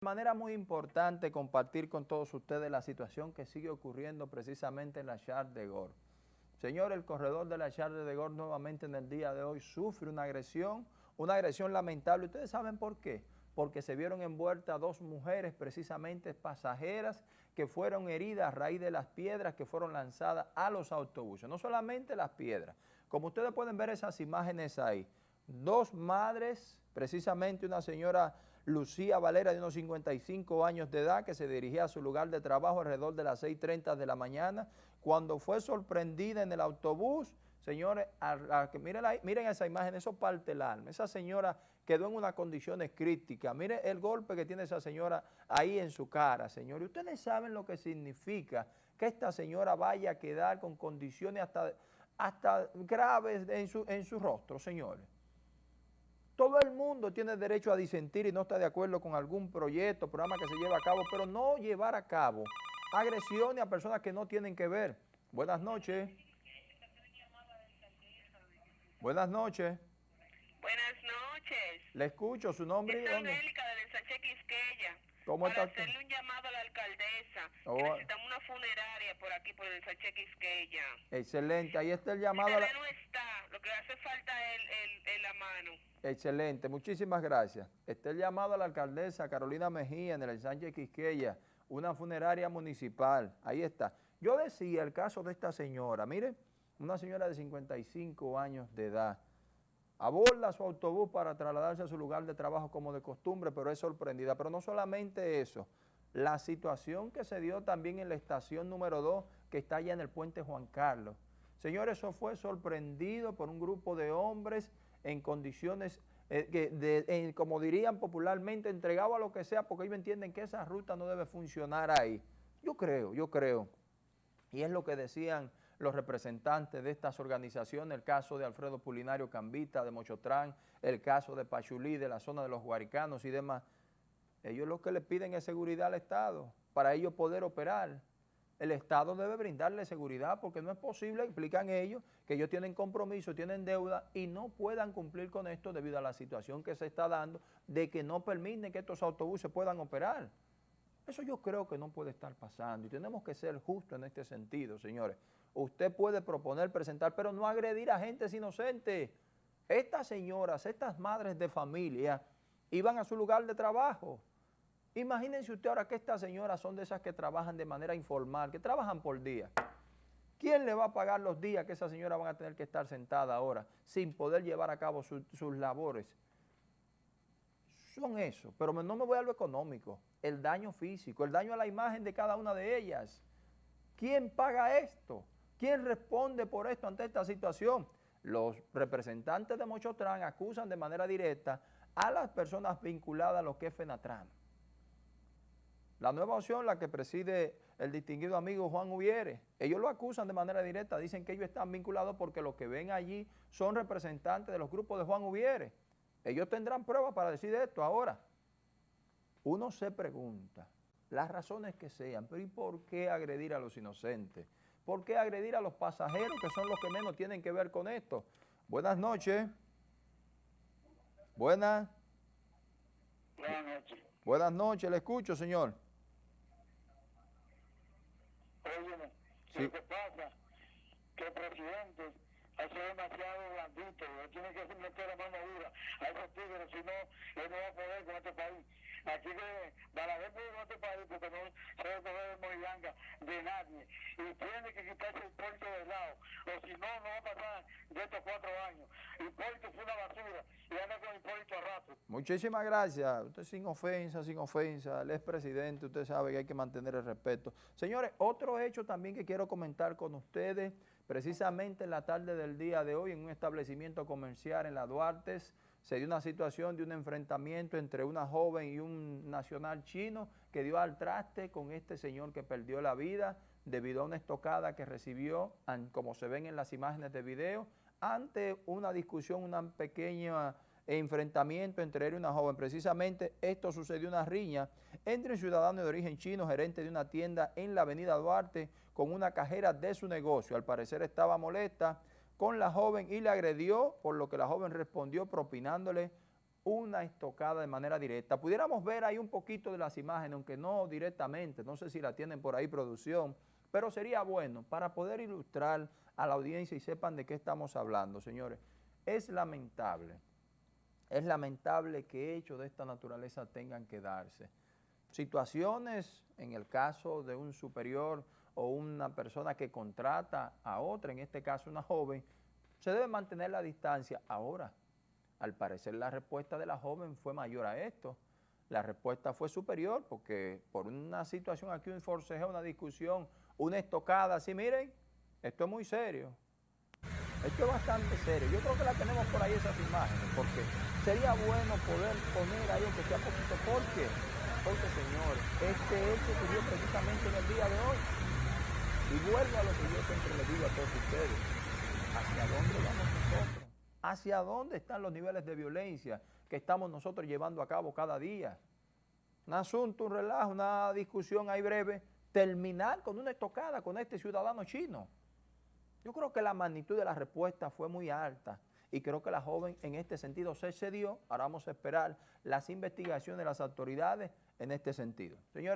De manera muy importante compartir con todos ustedes la situación que sigue ocurriendo precisamente en la Char de Gor. Señor, el corredor de la Char de Gor nuevamente en el día de hoy sufre una agresión, una agresión lamentable. ¿Ustedes saben por qué? Porque se vieron envueltas dos mujeres, precisamente pasajeras, que fueron heridas a raíz de las piedras que fueron lanzadas a los autobuses. No solamente las piedras. Como ustedes pueden ver esas imágenes ahí, dos madres, precisamente una señora Lucía Valera de unos 55 años de edad que se dirigía a su lugar de trabajo alrededor de las 6.30 de la mañana, cuando fue sorprendida en el autobús, señores, miren, miren, esa imagen, eso parte el alma, esa señora quedó en unas condiciones críticas, miren el golpe que tiene esa señora ahí en su cara, señores, ustedes saben lo que significa que esta señora vaya a quedar con condiciones hasta, hasta graves en su, en su rostro, señores. Todo el mundo tiene derecho a disentir y no está de acuerdo con algún proyecto, programa que se lleva a cabo, pero no llevar a cabo agresiones a personas que no tienen que ver. Buenas noches. Buenas noches. Buenas noches. Le escucho, su nombre. Es Angélica del ensanche Quisqueya. ¿Cómo para está hacerle un llamado a la alcaldesa. Oh. necesitamos una funeraria por aquí, por el ensanche Quisqueya. Excelente, ahí está el llamado. a la... no está, lo que hace falta es Excelente, muchísimas gracias. Está el llamado a la alcaldesa Carolina Mejía en el Sánchez Quisqueya, una funeraria municipal, ahí está. Yo decía el caso de esta señora, mire, una señora de 55 años de edad, aborda su autobús para trasladarse a su lugar de trabajo como de costumbre, pero es sorprendida. Pero no solamente eso, la situación que se dio también en la estación número 2, que está allá en el puente Juan Carlos. Señores, eso fue sorprendido por un grupo de hombres en condiciones, eh, como dirían popularmente, entregado a lo que sea, porque ellos entienden que esa ruta no debe funcionar ahí. Yo creo, yo creo, y es lo que decían los representantes de estas organizaciones, el caso de Alfredo Pulinario Cambita, de Mochotrán, el caso de Pachulí, de la zona de los Guaricanos y demás, ellos lo que le piden es seguridad al Estado, para ellos poder operar el Estado debe brindarle seguridad porque no es posible, explican ellos, que ellos tienen compromiso, tienen deuda y no puedan cumplir con esto debido a la situación que se está dando de que no permiten que estos autobuses puedan operar. Eso yo creo que no puede estar pasando y tenemos que ser justos en este sentido, señores. Usted puede proponer, presentar, pero no agredir a gente inocentes. Estas señoras, estas madres de familia iban a su lugar de trabajo Imagínense usted ahora que estas señoras son de esas que trabajan de manera informal, que trabajan por día. ¿Quién le va a pagar los días que esas señoras van a tener que estar sentadas ahora sin poder llevar a cabo sus labores? Son eso, pero no me voy a lo económico, el daño físico, el daño a la imagen de cada una de ellas. ¿Quién paga esto? ¿Quién responde por esto ante esta situación? Los representantes de Mochotrán acusan de manera directa a las personas vinculadas a lo que es FENATRAN. La nueva opción, la que preside el distinguido amigo Juan Ubiere, ellos lo acusan de manera directa, dicen que ellos están vinculados porque los que ven allí son representantes de los grupos de Juan Ubiere. Ellos tendrán pruebas para decir esto ahora. Uno se pregunta, las razones que sean, pero ¿y por qué agredir a los inocentes? ¿Por qué agredir a los pasajeros que son los que menos tienen que ver con esto? Buenas noches. Buenas. Buenas noches. Buenas noches, le escucho, señor. Sí. Lo que pasa que el presidente hace demasiado blandito, tiene que meter la mano dura a esos tigres, si no, él no va a poder con este país. Aquí que Balaguer puede este país porque no se coger morilanga de nadie. Y tiene que quitarse el puerto de lado, o si no, no va a pasar de estos cuatro años. Hipólito fue una basura y anda con Hipólito a rato. Muchísimas gracias. Usted sin ofensa, sin ofensa, el expresidente, usted sabe que hay que mantener el respeto. Señores, otro hecho también que quiero comentar con ustedes, precisamente en la tarde del día de hoy, en un establecimiento comercial en la Duartes, se dio una situación de un enfrentamiento entre una joven y un nacional chino que dio al traste con este señor que perdió la vida debido a una estocada que recibió, como se ven en las imágenes de video, ante una discusión, un pequeño enfrentamiento entre él y una joven. Precisamente esto sucedió una riña entre un ciudadano de origen chino, gerente de una tienda en la avenida Duarte, con una cajera de su negocio. Al parecer estaba molesta con la joven y le agredió, por lo que la joven respondió propinándole una estocada de manera directa. Pudiéramos ver ahí un poquito de las imágenes, aunque no directamente, no sé si la tienen por ahí producción, pero sería bueno para poder ilustrar a la audiencia y sepan de qué estamos hablando, señores. Es lamentable, es lamentable que hechos de esta naturaleza tengan que darse. Situaciones, en el caso de un superior o una persona que contrata a otra, en este caso una joven, se debe mantener la distancia. Ahora, al parecer la respuesta de la joven fue mayor a esto. La respuesta fue superior porque por una situación aquí, un forcejeo, una discusión, una estocada, así miren, esto es muy serio. Esto es bastante serio. Yo creo que la tenemos por ahí esas imágenes, porque sería bueno poder poner ahí aunque sea poquito. ¿Por qué? Porque, señores, este hecho ocurrió precisamente en el día de hoy. Y vuelvo a lo que yo siempre les digo a todos ustedes. ¿Hacia dónde vamos nosotros? ¿Hacia dónde están los niveles de violencia que estamos nosotros llevando a cabo cada día? Un asunto, un relajo, una discusión ahí breve, terminar con una estocada con este ciudadano chino. Yo creo que la magnitud de la respuesta fue muy alta y creo que la joven en este sentido se cedió. Ahora vamos a esperar las investigaciones de las autoridades en este sentido. Señores.